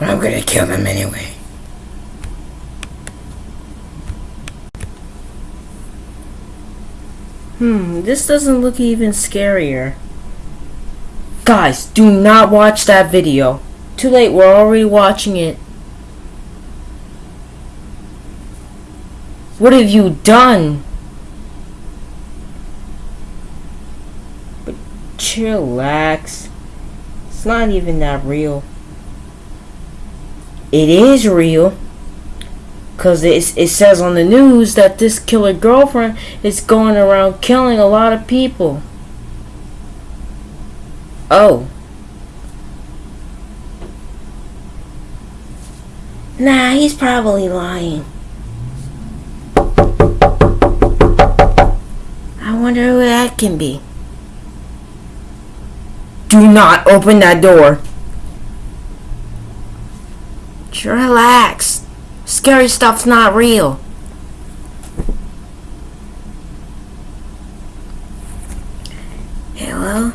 But I'm gonna kill them anyway. Hmm, this doesn't look even scarier. Guys, do not watch that video. Too late, we're already watching it. What have you done? But chillax. It's not even that real. It is real. Because it, it says on the news that this killer girlfriend is going around killing a lot of people. Oh. Nah, he's probably lying. I wonder who that can be. Do not open that door. Relax. Scary stuff's not real. Hello?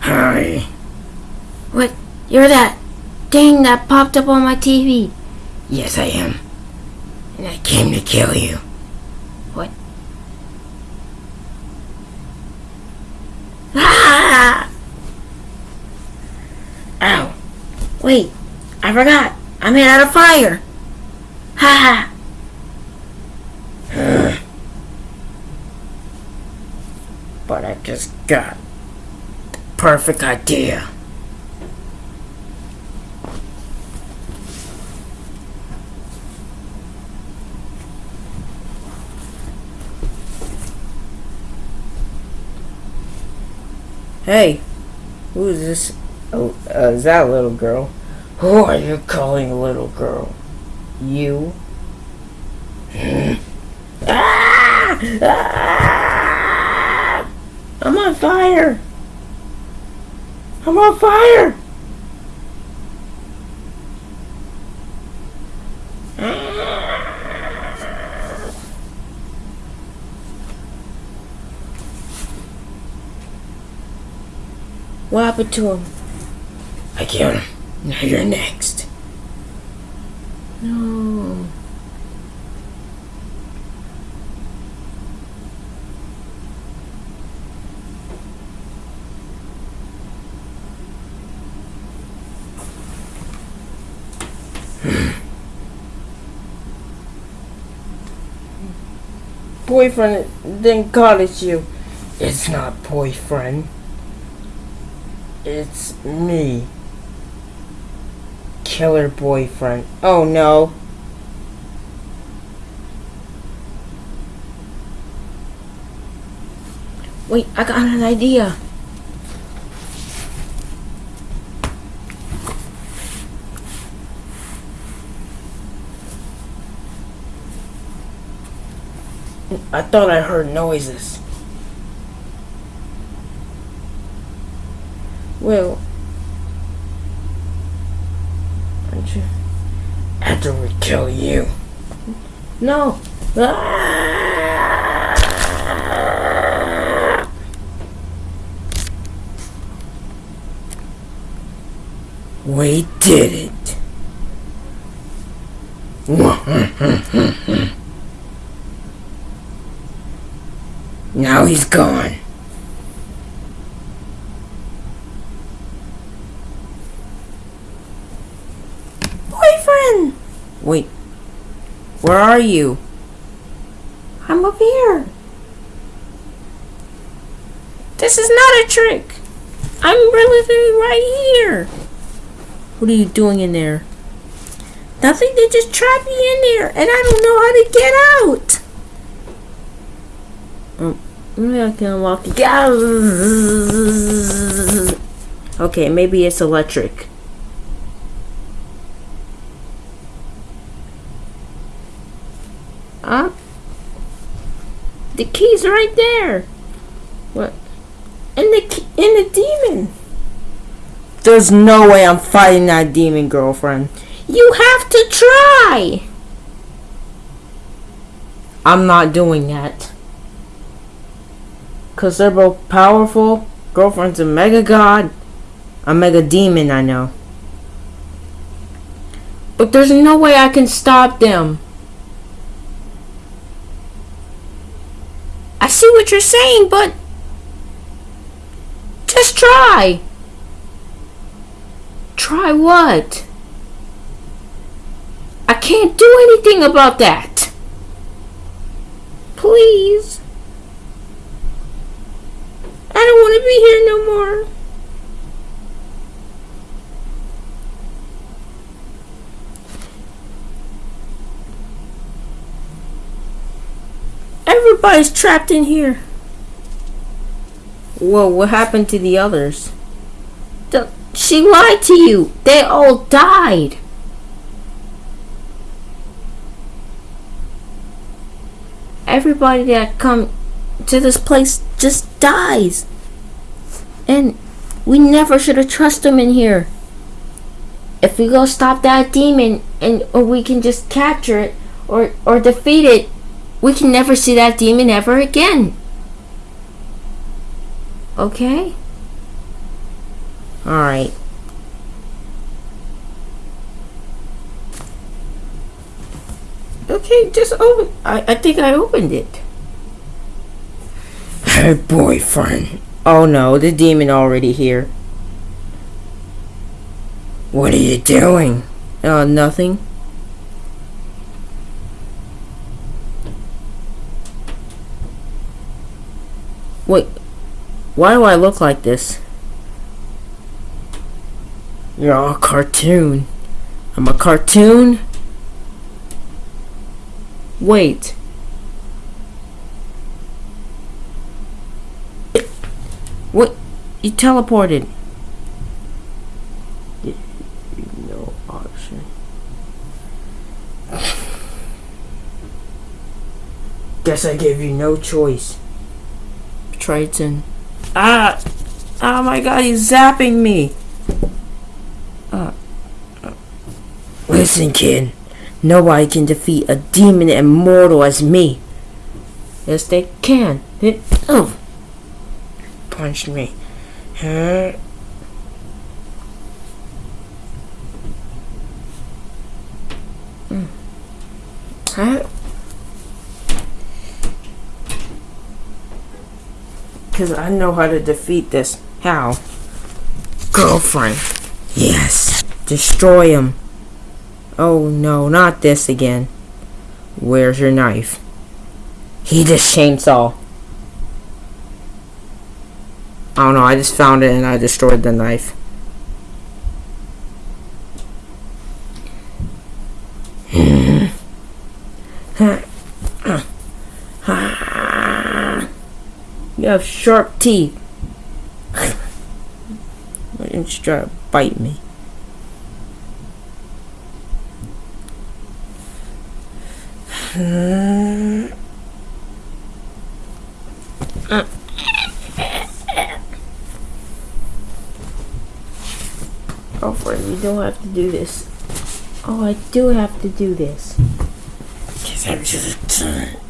Hi. What? You're that thing that popped up on my TV. Yes, I am. And I came to kill you. What? Ah! Ow. Wait, I forgot. I made out of fire. Ha ha. But I just got the perfect idea. Hey, who is this? Oh, uh, is that little girl? Who are you calling a little girl? You? Ah! Ah! I'm on fire. I'm on fire! What happened to him? I killed him. Now you're next. No. Boyfriend then call it you. It's not boyfriend. It's me. Killer boyfriend. Oh no. Wait, I got an idea. I thought I heard noises. Well, aren't you? After we kill you. No. Ah! We did it. now he's gone. Boyfriend! Wait. Where are you? I'm up here. This is not a trick. I'm really right here. What are you doing in there? Nothing. They just trapped me in there, and I don't know how to get out. Oh, maybe I can walk. Okay, maybe it's electric. Huh? The key's right there. What? And the and the demon. There's no way I'm fighting that demon, girlfriend. You have to try. I'm not doing that. Cause they're both powerful. Girlfriend's a mega god. A mega demon, I know. But there's no way I can stop them. I see what you're saying, but just try. Try what? I can't do anything about that. Please. I don't want to be here no more. Everybody's trapped in here. Whoa, what happened to the others? The, she lied to you. They all died. Everybody that come to this place just dies. And we never should have trusted them in here. If we go stop that demon and or we can just capture it or or defeat it, we can never see that demon ever again. Okay? Alright. Okay, just open. I, I think I opened it. Hey, boyfriend. Oh no, the demon already here. What are you doing? Uh, nothing. Wait, why do I look like this? You're all cartoon. I'm a cartoon? Wait. What? You teleported. No option. Guess I gave you no choice. Triton. Ah! Oh my god, he's zapping me! Uh, uh. Listen, kid. Nobody can defeat a demon immortal as me. Yes, they can. It, oh, Punched me. Huh? Hmm. Huh? Because I know how to defeat this. How? Girlfriend. Yes. Destroy him. Oh no, not this again. Where's your knife? He just chainsaw. I don't know, I just found it and I destroyed the knife. you have sharp teeth. Why didn't you try to bite me? Girlfriend, you don't have to do this. Oh, I do have to do this.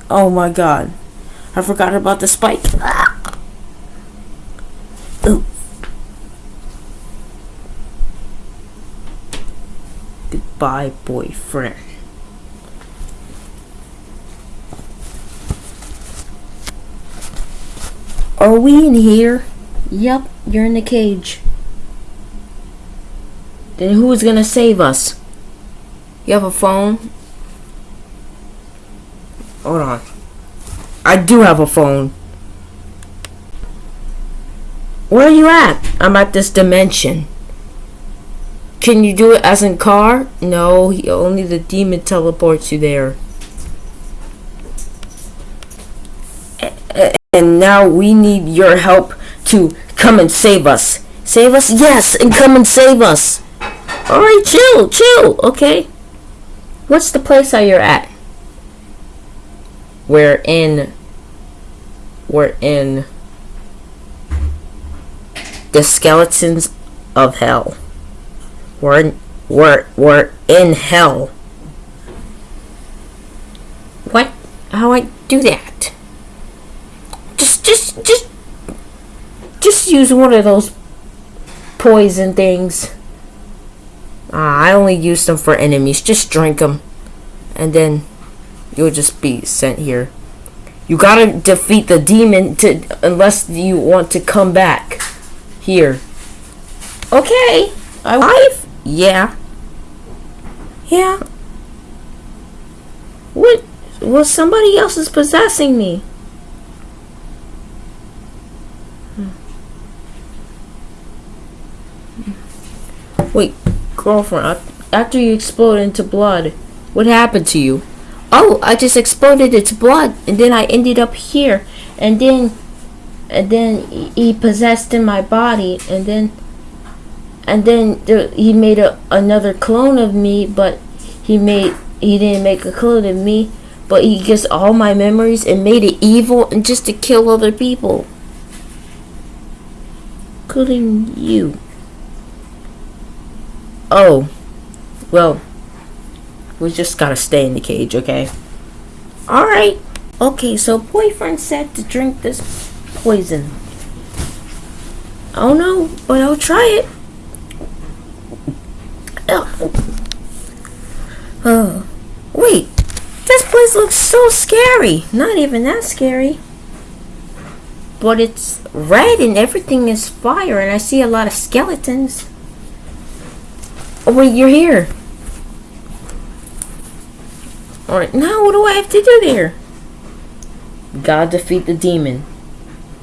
Oh my god. I forgot about the spike. Ah. Ooh. Goodbye, boyfriend. Are we in here? Yep, you're in the cage. Then who's gonna save us? You have a phone? Hold on. I do have a phone. Where are you at? I'm at this dimension. Can you do it as in car? No, he, only the demon teleports you there. And now we need your help to come and save us. Save us? Yes, and come and save us. Alright, chill, chill, okay? What's the place that you're at? We're in. We're in. The skeletons of hell. We're in, we're we're in hell. What? How I do that? Just just just just use one of those poison things. Ah, I only use them for enemies. Just drink them. And then you'll just be sent here. You gotta defeat the demon to unless you want to come back here. Okay. I I've yeah. Yeah. what? Well, somebody else is possessing me. Hmm. Wait, girlfriend. After you explode into blood, what happened to you? Oh, I just exploded into blood, and then I ended up here, and then, and then he- he possessed in my body, and then, and then the, he made a, another clone of me, but he made he didn't make a clone of me, but he gets all my memories and made it evil and just to kill other people, including you. Oh. Well, we just gotta stay in the cage, okay? All right. Okay, so boyfriend said to drink this poison. Oh no, but I'll try it. Ugh. Oh, wait. This place looks so scary. Not even that scary. But it's red and everything is fire, and I see a lot of skeletons. Oh wait, you're here. Alright, now what do I have to do there? Gotta defeat the demon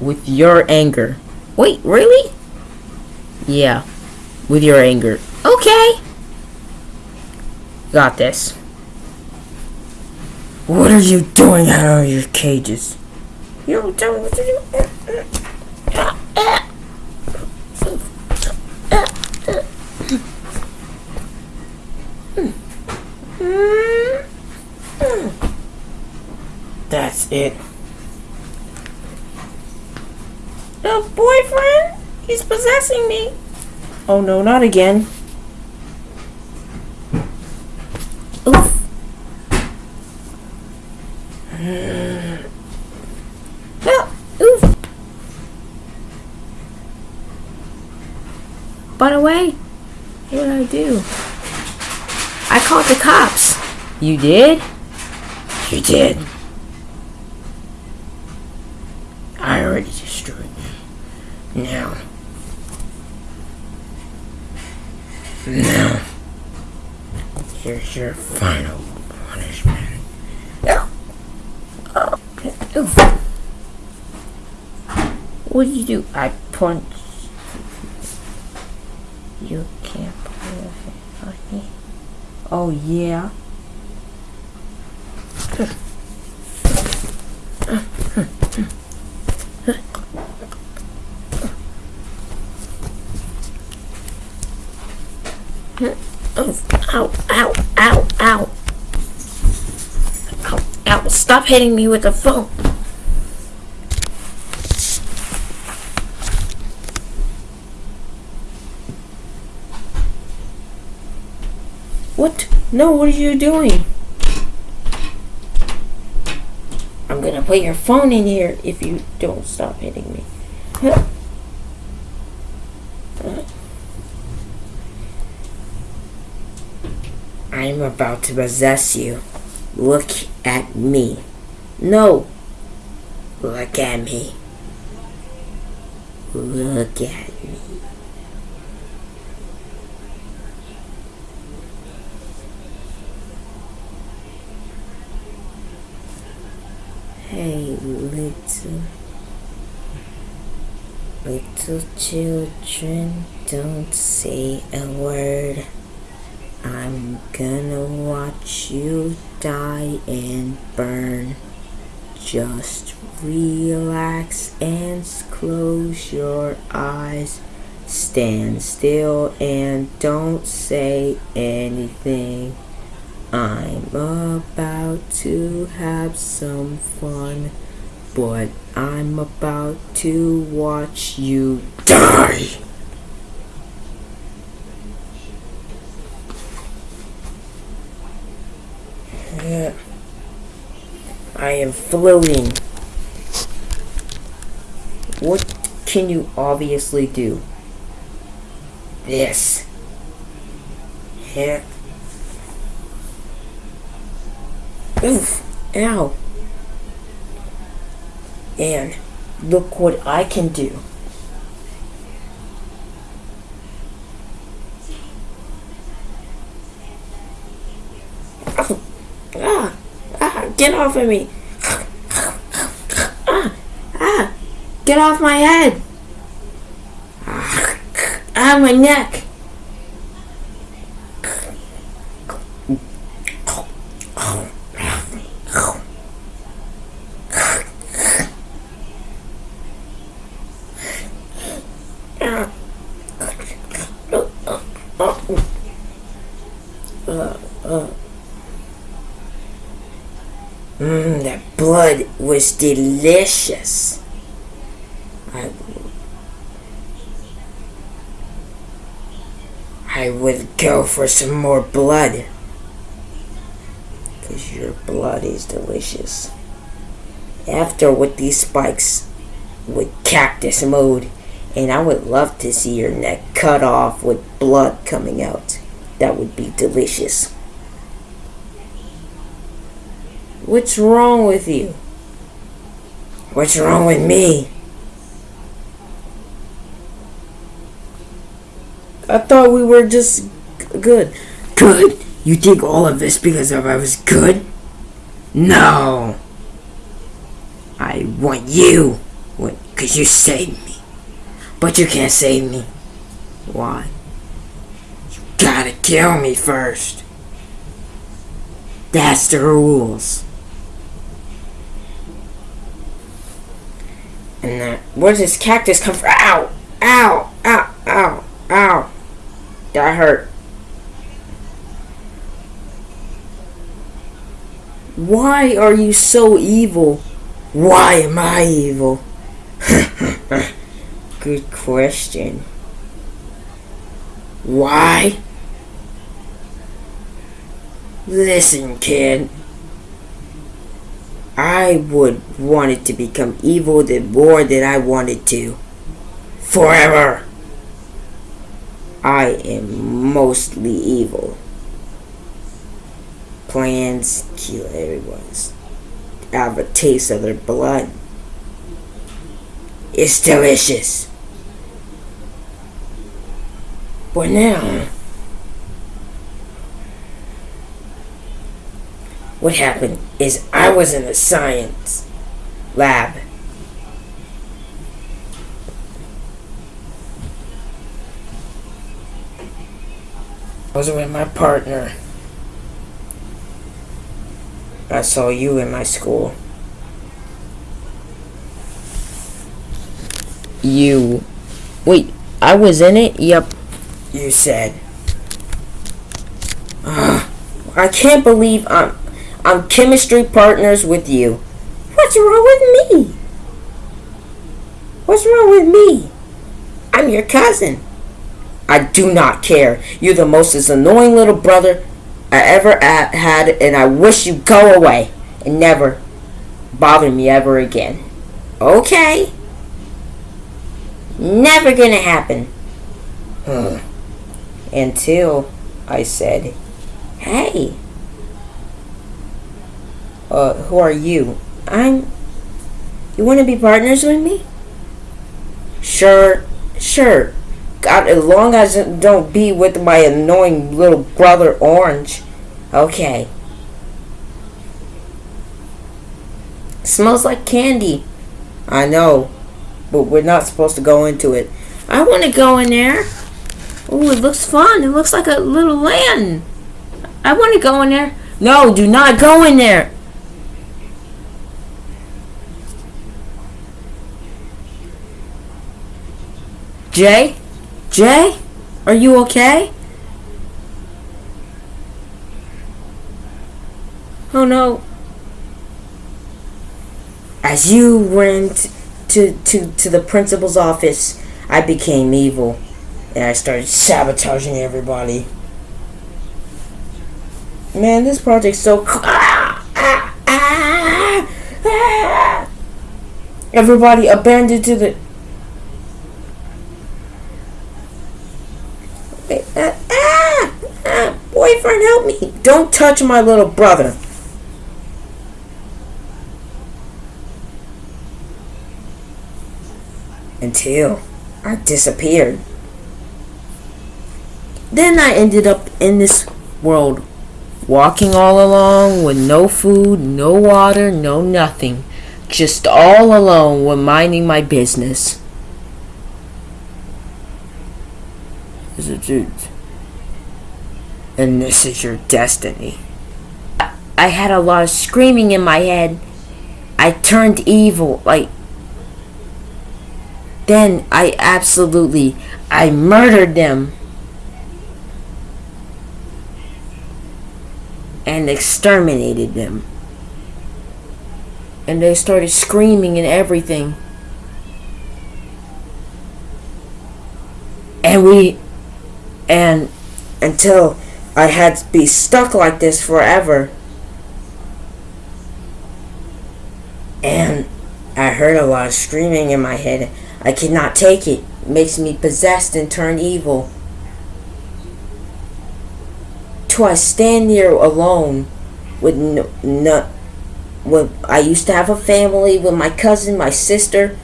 with your anger. Wait, really? Yeah, with your anger. Okay. Got this. What are you doing out of your cages? You don't what do. That's it. The boyfriend? He's possessing me. Oh no, not again. Oof. Ah, oof. By the way, what did I do? I called the cops. You did? You did. I already destroyed them. Now. Here's your final punishment. Oof. What did you do? I punched. You can't hand on me. Oh, yeah? Oh, ow, ow, ow, ow. Ow, ow. Stop hitting me with the phone. What? No, what are you doing? I'm gonna put your phone in here if you don't stop hitting me. I'm about to possess you. Look at me. No. Look at me. Look at me. Hey, little, little children, don't say a word. I'm gonna watch you die and burn. Just relax and close your eyes. Stand still and don't say anything. I'm about to have some fun, but I'm about to watch you die. Yeah. I am floating. What can you obviously do? This. Here. Oof. Ow. And look what I can do. Oh. Ah. Ah. Get off of me. Ah. Ah. Get off my head. Ah. My neck. Mmm, that blood was delicious. I, I would go for some more blood. Because your blood is delicious. After with these spikes with cactus mode, and I would love to see your neck cut off with blood coming out. That would be delicious. What's wrong with you? What's wrong with me? I thought we were just good. Good? You think all of this because of I was good? No. I want you. Because you saved me. But you can't save me. Why? You gotta kill me first. That's the rules. And that, where does this cactus come from? Ow! Ow! Ow! Ow! Ow! That hurt. Why are you so evil? Why am I evil? Good question. Why? Listen, kid. I would want it to become evil the more than I wanted to. Forever. I am mostly evil. Plans kill everyone's. Have a taste of their blood. It's delicious. But now, what happened is I was in a science lab. I was with my partner. I saw you in my school. You. Wait, I was in it? Yep. You said. I can't believe I'm I'm chemistry partners with you. What's wrong with me? What's wrong with me? I'm your cousin. I do not care. You're the most annoying little brother I ever had, and I wish you'd go away and never bother me ever again. Okay? Never gonna happen. Until I said, Hey. Uh, who are you? I'm. You wanna be partners with me? Sure, sure. God, as long as it don't be with my annoying little brother Orange. Okay. Smells like candy. I know, but we're not supposed to go into it. I want to go in there. Oh, it looks fun. It looks like a little land. I want to go in there. No, do not go in there. Jay? Jay? Are you okay? Oh no. As you went to, to, to the principal's office, I became evil. And I started sabotaging everybody. Man, this project's so. Everybody abandoned to the. Uh, ah, ah, help me. Don't touch my little brother. Until I disappeared. Then I ended up in this world, walking all along with no food, no water, no nothing. Just all alone with minding my business. Is it dude? And this is your destiny. I had a lot of screaming in my head. I turned evil, like then I absolutely I murdered them. And exterminated them. And they started screaming and everything. And we and until I had to be stuck like this forever. And I heard a lot of screaming in my head. I cannot take it. it makes me possessed and turn evil. To I stand here alone with no, no with, I used to have a family with my cousin, my sister,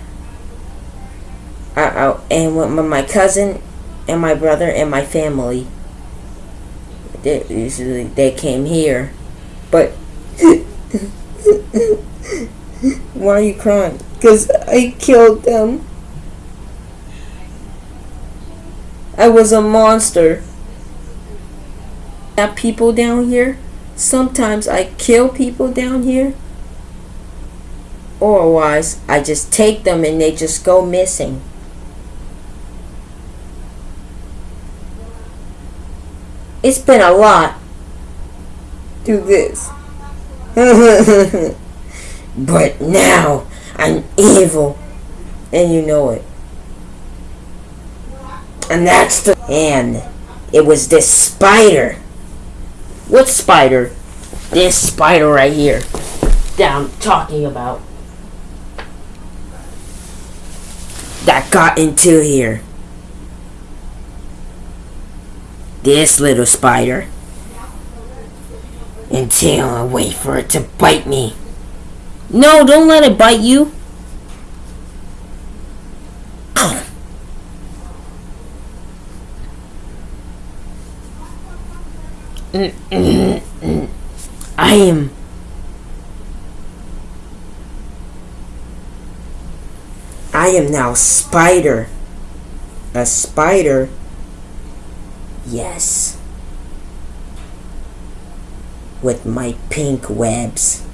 I, I, and with my cousin and my brother and my family. They usually they came here, but why are you crying? Cause I killed them. I was a monster. Have people down here. Sometimes I kill people down here. Or I just take them and they just go missing. It's been a lot. Do this. but now I'm evil. And you know it. And that's the and it was this spider. What spider? This spider right here. That I'm talking about. That got into here. This little spider. Until I wait for it to bite me. No, don't let it bite you. I am. I am now spider. A spider. Yes. With my pink webs.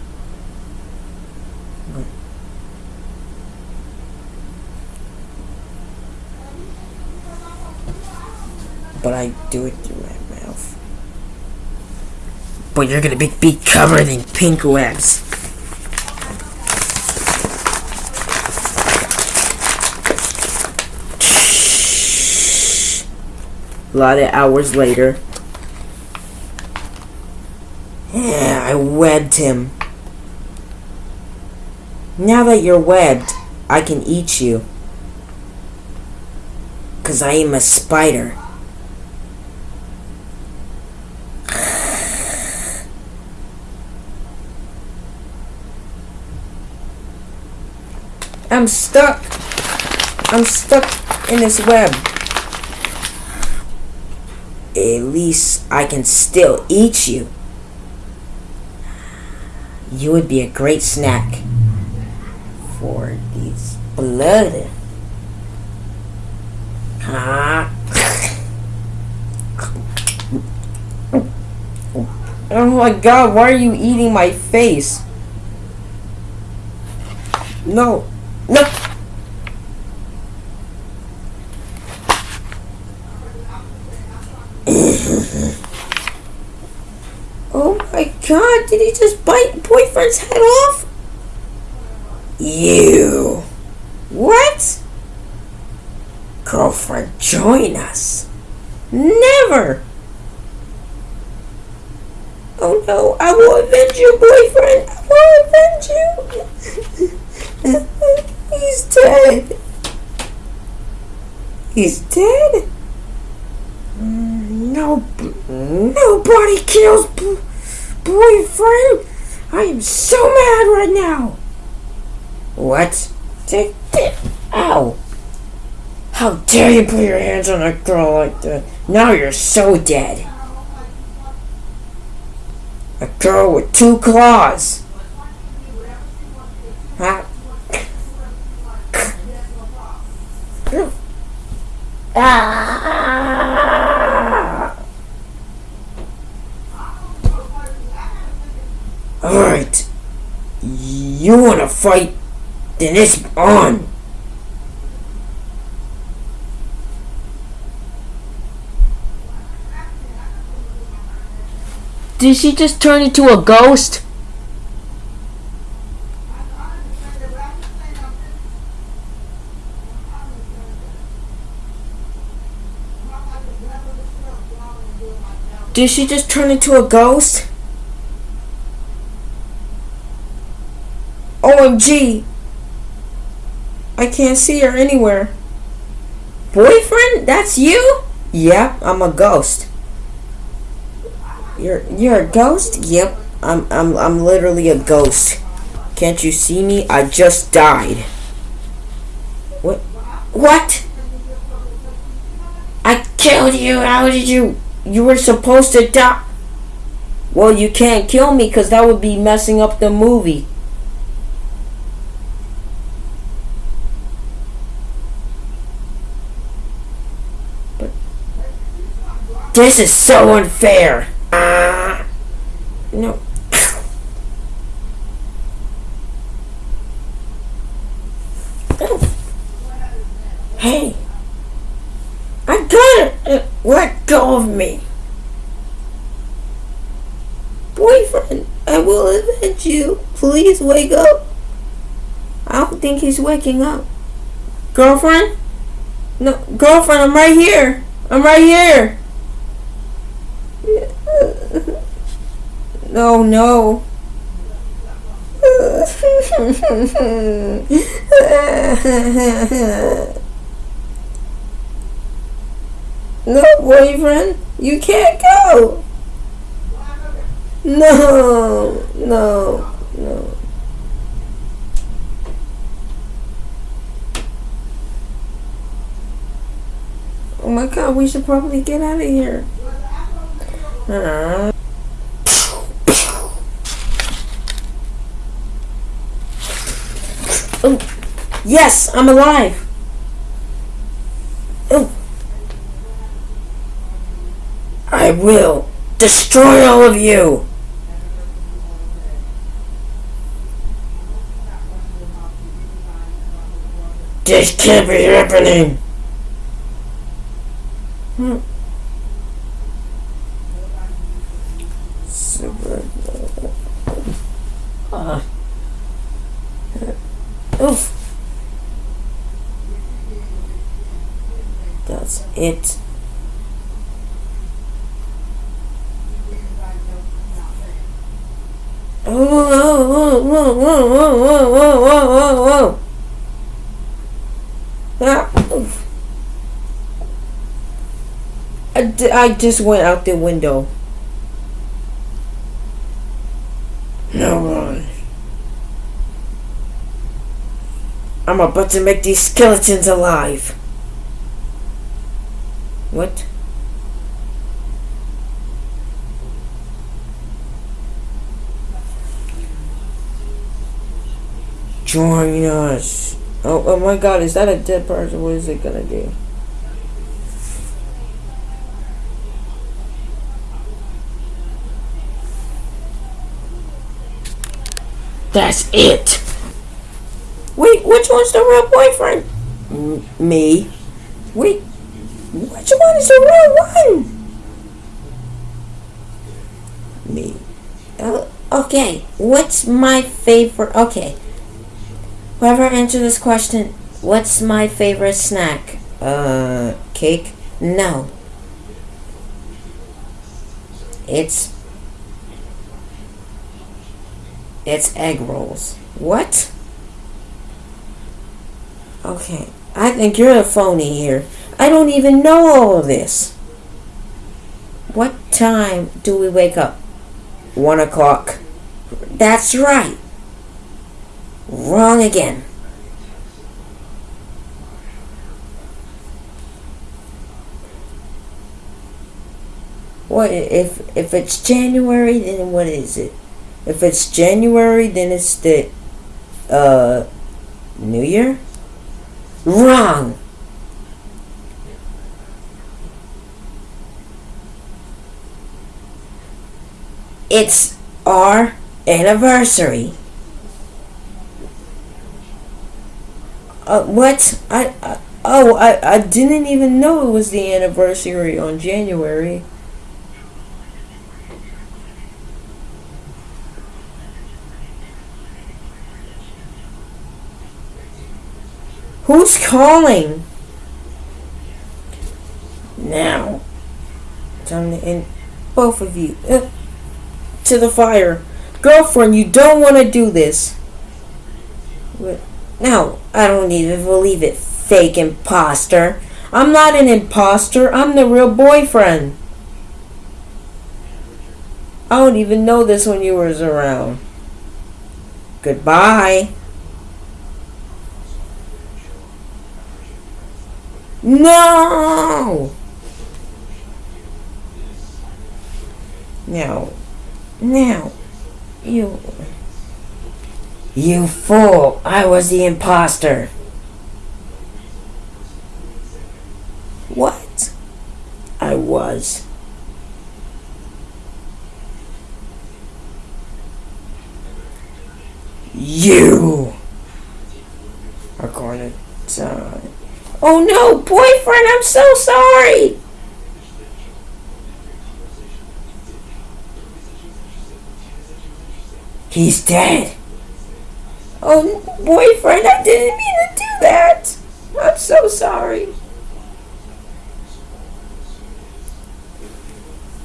But I do it through my mouth but you're gonna be, be covered in pink webs. A lot of hours later. Yeah, I webbed him. Now that you're webbed, I can eat you. Cause I am a spider. I'm stuck. I'm stuck in this web. At least I can still eat you. You would be a great snack for these blood. Huh? Oh my god, why are you eating my face? No. No. oh my god, did he just bite boyfriend's head off? You. What? Girlfriend, join us. Never. Oh no, I will avenge you, boyfriend. I will avenge you. He's dead. He's dead? Mm, No, nobody kills boyfriend. I am so mad right now. What? Take it. Ow. How dare you put your hands on a girl like that? Now you're so dead. A girl with two claws. Ah. Ah. Alright. You wanna fight? Then it's on. Did she just turn into a ghost? Did she just turn into a ghost? OMG! I can't see her anywhere. Boyfriend? That's you? Yep, I'm a ghost. You're you're a ghost? Yep. I'm I'm I'm literally a ghost. Can't you see me? I just died. What? What? I killed you. How did you? You were supposed to die. Well, you can't kill me because that would be messing up the movie. This is so unfair. Ah. no. Hey. I got it. Uh, Let go of me. Boyfriend, I will avenge you. Please wake up. I don't think he's waking up. Girlfriend? No, girlfriend, I'm right here. I'm right here. No, no. Boyfriend, you can't go. No, no, no. Oh my god, we should probably get out of here. Uh, Oh, yes, I'm alive. Oh. I will destroy all of you. This can't be happening. Hmm. Super. Uh. Oof. That's it. Whoa, just went out the window. No one. I'm about to make these skeletons alive. What? Join us. Oh, oh my god, is that a dead person? What is it gonna do? That's it! Wait, which one's the real boyfriend? M- me. Wait, which one is the real one? Me. Uh, okay, what's my favorite? Okay. Whoever answered this question, what's my favorite snack? Uh, cake? No. It's. It's egg rolls. What? Okay, I think you're a phony here. I don't even know all of this. What time do we wake up? One o'clock. That's right. Wrong again. What if if it's January? Then what is it? If it's January, then it's the uh New Year. Wrong. It's our anniversary. Uh, what? I, I oh I, I didn't even know it was the anniversary on January. Who's calling? Now, time to end both of you uh, to the fire. Girlfriend, you don't want to do this. What? No, I don't even believe it, fake imposter. I'm not an imposter, I'm the real boyfriend. I don't even know this when you was around. Goodbye. No! Now, now, you. You fool! I was the imposter! What? I was. You are going to die. Oh no, boyfriend, I'm so sorry! He's dead. Oh, boyfriend, I didn't mean to do that. I'm so sorry.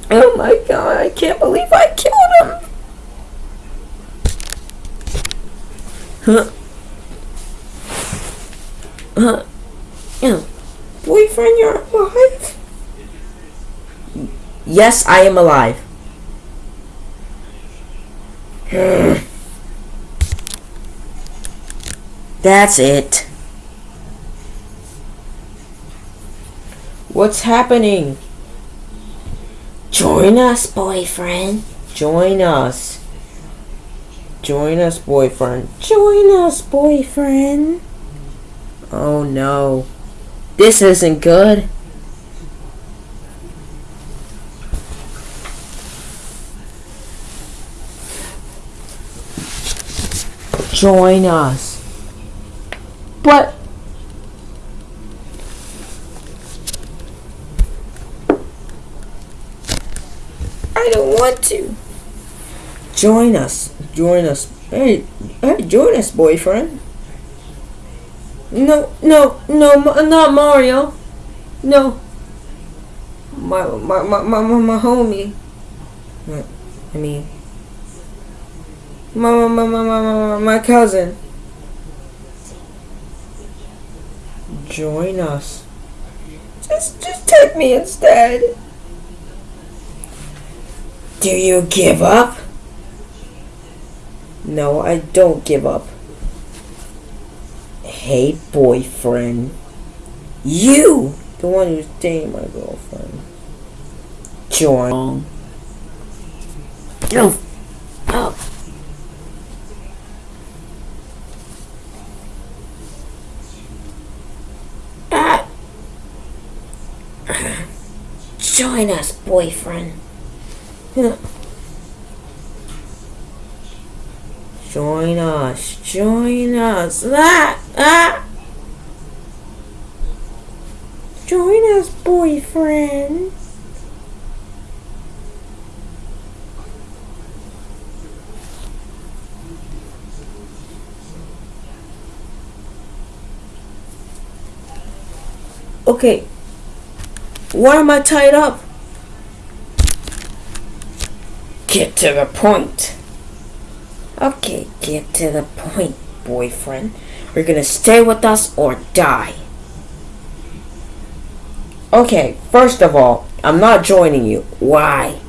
Oh my god, I can't believe I killed him. Huh? Huh? Yeah. Boyfriend, you're alive? Yes, I am alive. That's it. What's happening? Join us, boyfriend. Join us. Join us, boyfriend. Join us, boyfriend. Oh no. This isn't good. Join us. But I don't want to. Join us. Join us. Hey, hey, join us, boyfriend. No, no, no, not Mario. No. My, my, my, my, my, homie. I mean, my, my, my, my, my, my cousin. Join us. Just, just take me instead. Do you give up? No, I don't give up. Hey, boyfriend. You! The one who's dating my girlfriend. Join. No. Oh. Ah. Join us, boyfriend. Join us. Join us. Ah! Ah! Join us, boyfriend. Okay. Why am I tied up? Get to the point. Okay, get to the point, boyfriend. You're gonna stay with us or die. Okay, first of all, I'm not joining you. Why?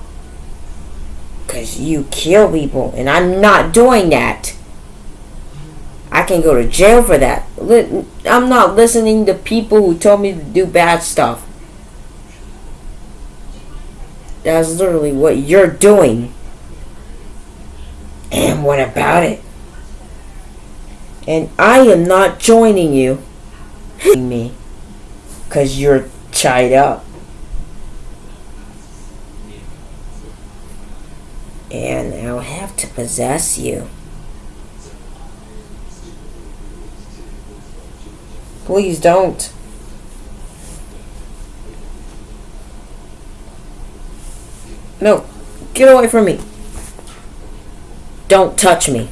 Because you kill people, and I'm not doing that. I can go to jail for that. I'm not listening to people who told me to do bad stuff. That's literally what you're doing. And what about it? And I am not joining you. me. Because you're tied up. And I'll have to possess you. Please don't. No, get away from me. Don't touch me.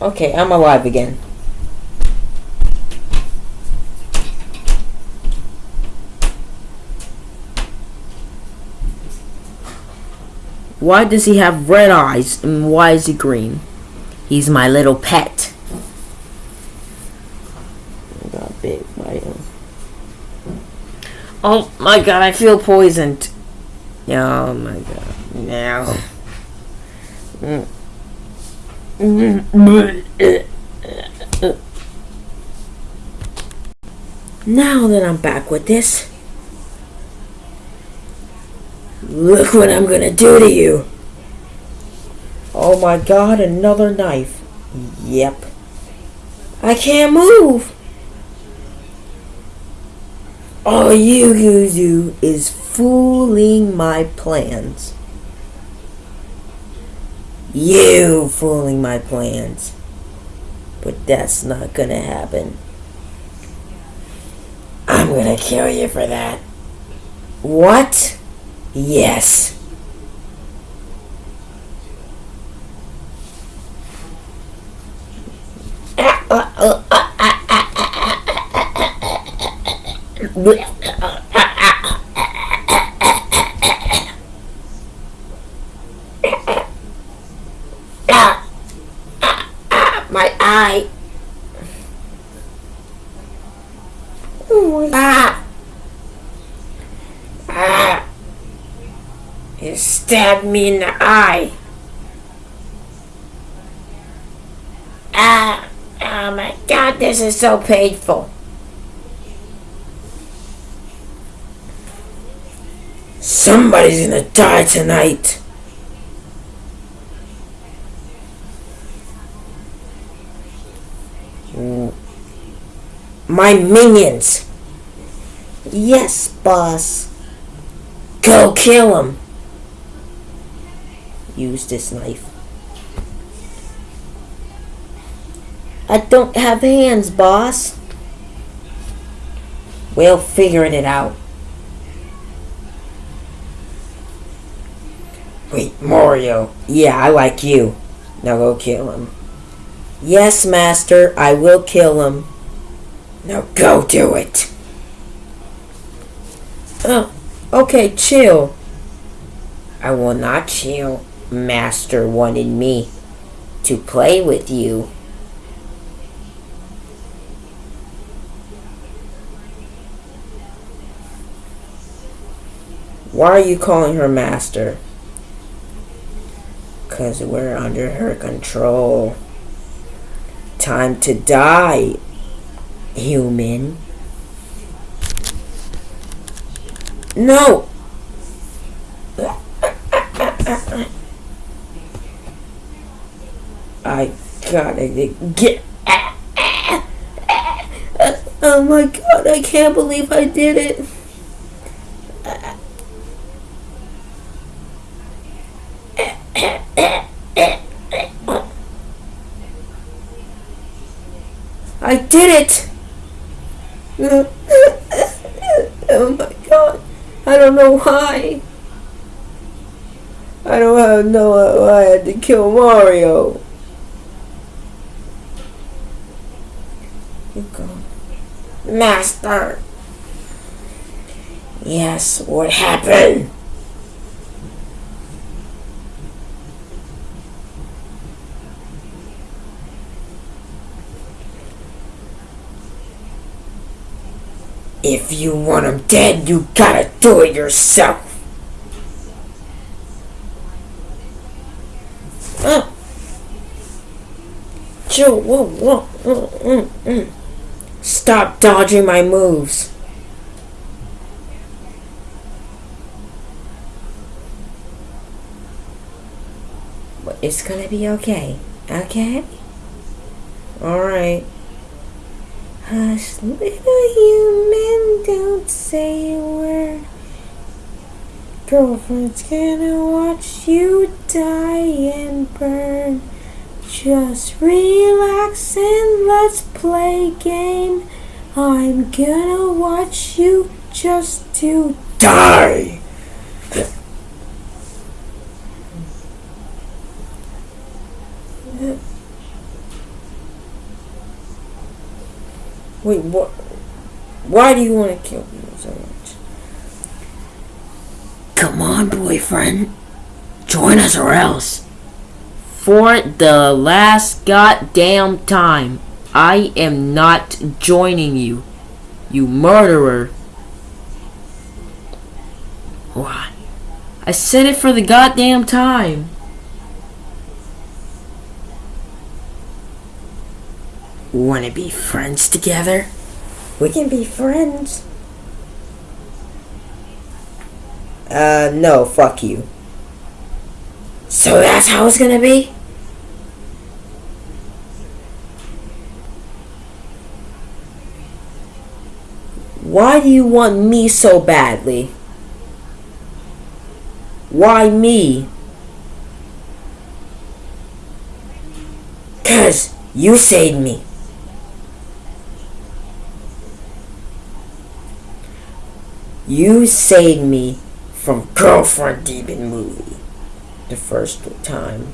Okay, I'm alive again. Why does he have red eyes and why is he green? He's my little pet. Got big my Oh my god, I feel poisoned. Oh my god. Now. Now that I'm back with this, Look what I'm gonna do to you. Oh my god, another knife. Yep. I can't move. All you do is fooling my plans. You fooling my plans. But that's not gonna happen. I'm gonna kill you for that. What? Yes. My eye. Ah. Ah. You stabbed me in the eye. Ah, oh my god, this is so painful. Somebody's gonna die tonight. My minions. Yes, boss. Go kill him use this knife. I don't have hands, boss. We'll figure it out. Wait, Mario. Yeah, I like you. Now go kill him. Yes, Master, I will kill him. Now go do it. Oh, okay, chill. I will not chill. Master wanted me to play with you. Why are you calling her master? Because we're under her control. Time to die, human. No! I gotta get. Oh my god, I can't believe I did it. I did it! oh my god, I don't know why. I don't know why I had to kill Mario. Master. Yes, what happened? If you want him dead, you gotta do it yourself. Uh. Joe, whoa, whoa, mm, mm, mm. Stop dodging my moves. But it's gonna be okay, okay? Alright. Hush, human, don't say a word. Girlfriend's gonna watch you die and burn. Just relax and let's play game. I'm gonna watch you just to die. Wait, what? Why do you want to kill me so much? Come on, boyfriend. Join us or else. For the last goddamn time, I am not joining you. You murderer. Why? I said it for the goddamn time. Want to be friends together? We can be friends. Uh, no, fuck you. So that's how it's gonna be? Why do you want me so badly? Why me? Cause you saved me. You saved me from Girlfriend Demon movie. The first time.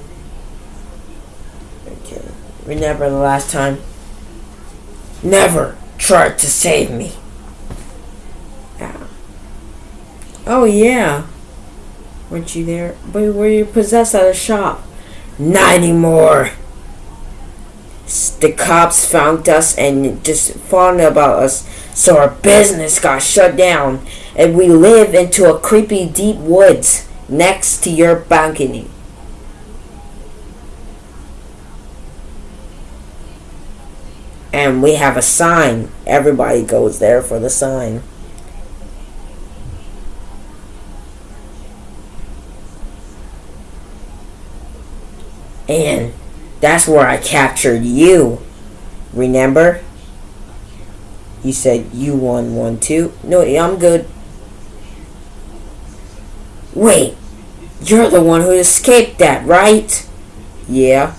Okay. Remember the last time? Never tried to save me. Yeah. Oh yeah. Weren't you there? But were you possessed at a shop? Not anymore. The cops found us and just found about us, so our business got shut down, and we live into a creepy deep woods next to your balcony. And we have a sign. Everybody goes there for the sign. And that's where I captured you. Remember? You said you won one too. No, I'm good. Wait, you're the one who escaped that, right? Yeah.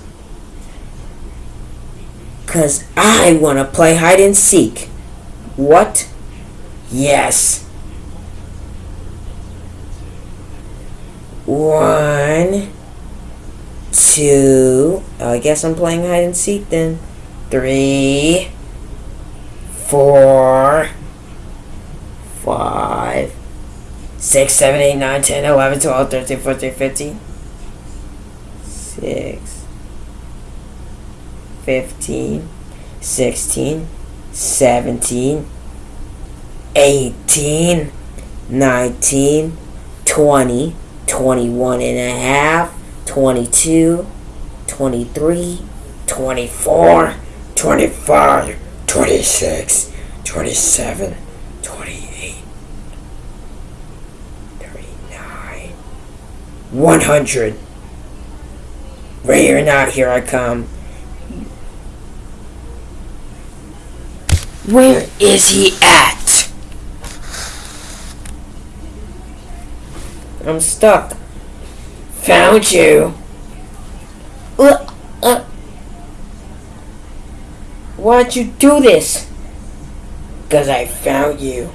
Cause I wanna play hide and seek. What? Yes. One two. Oh, I guess I'm playing hide and seek then. Three, four, five, six, seven, eight, nine, ten, eleven, twelve, thirteen, fourteen, fifteen, six, fifteen, sixteen, seventeen, eighteen, nineteen, twenty, twenty-one and a half. 22, 23, 24, 25, 26, 27, 28, 100. Ready or not, here I come. Where is he at? I'm stuck. Found you. Uh. Why'd you do this? Because I found you.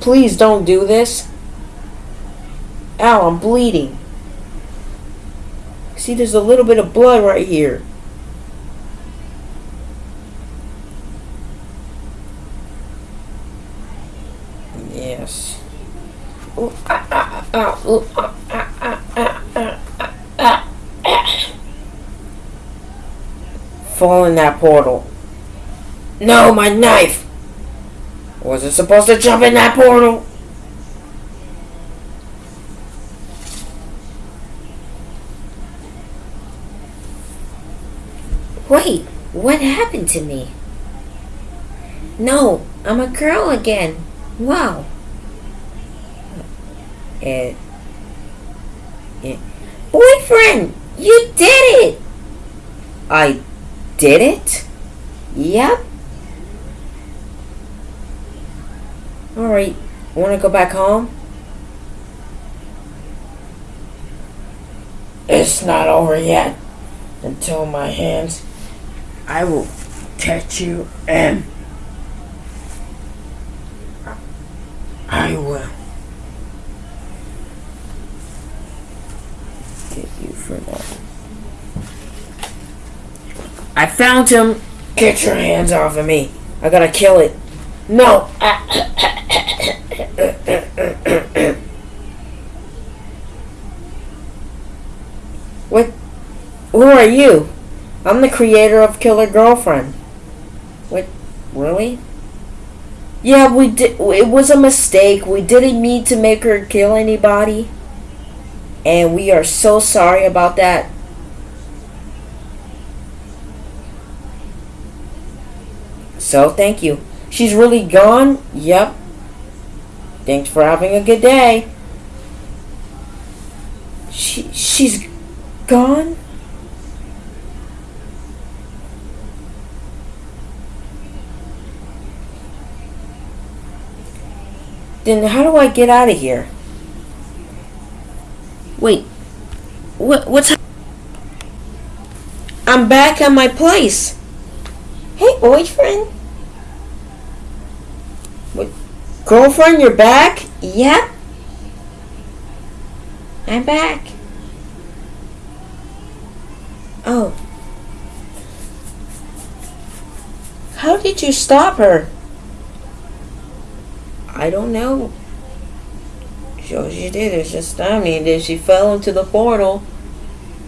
Please don't do this. Ow, I'm bleeding. See, there's a little bit of blood right here. Yes. Fall in that portal. No, my knife! Was it supposed to jump in that portal. Wait, what happened to me? No, I'm a girl again. Wow. It. it Boyfriend, you did it! I did it? Yep. Alright, wanna go back home? It's not over yet. Until my hands. I will catch you and. I will. Get you for that. I found him! Get your hands off of me! I gotta kill it! No! what? Who are you? I'm the creator of Killer Girlfriend. What? Really? Yeah, we did. It was a mistake. We didn't mean to make her kill anybody. And we are so sorry about that. So, thank you. She's really gone? Yep. Thanks for having a good day. She she's gone? Then how do I get out of here? Wait. What what's I'm back at my place. Hey, boyfriend. What? Girlfriend, you're back? Yep. I'm back. Oh. How did you stop her? I don't know. Sure she did. It's just I mean that she fell into the portal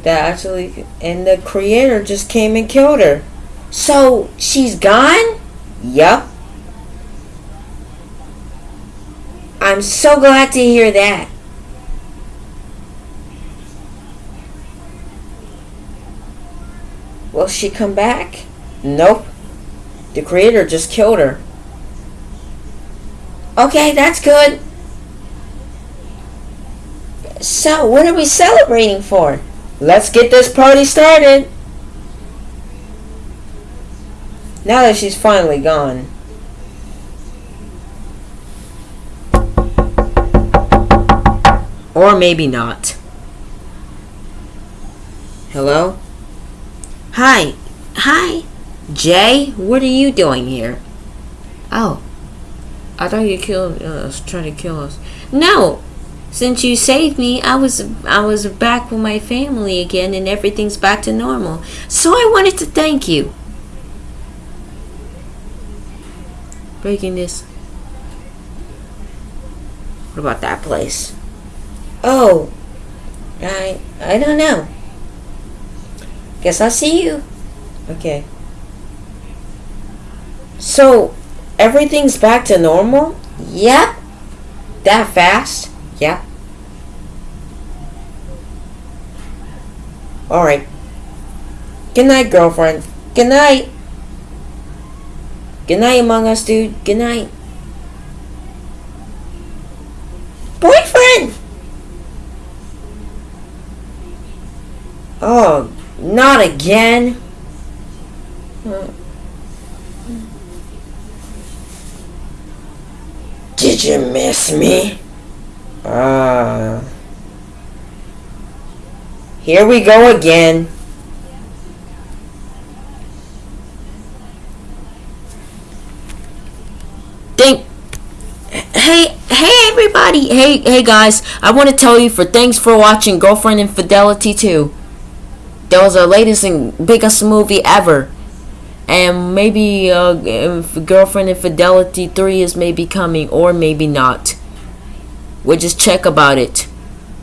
that actually and the creator just came and killed her. So she's gone? Yep. I'm so glad to hear that. Will she come back? Nope. The creator just killed her. Okay, that's good. So, what are we celebrating for? Let's get this party started. Now that she's finally gone. Or maybe not. Hello? Hi. Hi. Jay, what are you doing here? Oh. I thought you killed uh, us, trying to kill us. No. Since you saved me, I was I was back with my family again and everything's back to normal. So I wanted to thank you. Breaking this. What about that place? Oh. I I don't know. Guess I'll see you. Okay. So, everything's back to normal? Yep. That fast? Yep. Alright. Good night, girlfriend. Good night. Good night, Among Us, dude. Good night. Boyfriend! Oh, not again. Hmm. Did you miss me? Ah. Uh, here we go again. Think Hey, hey everybody. Hey, hey guys. I want to tell you for thanks for watching Girlfriend Infidelity 2. That was our latest and biggest movie ever and maybe uh, girlfriend infidelity 3 is maybe coming or maybe not. We'll just check about it.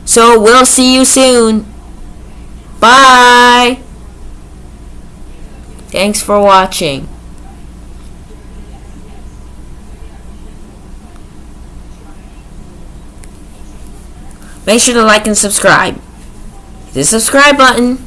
So we'll see you soon. Bye. Thanks for watching. Make sure to like and subscribe. Hit the subscribe button.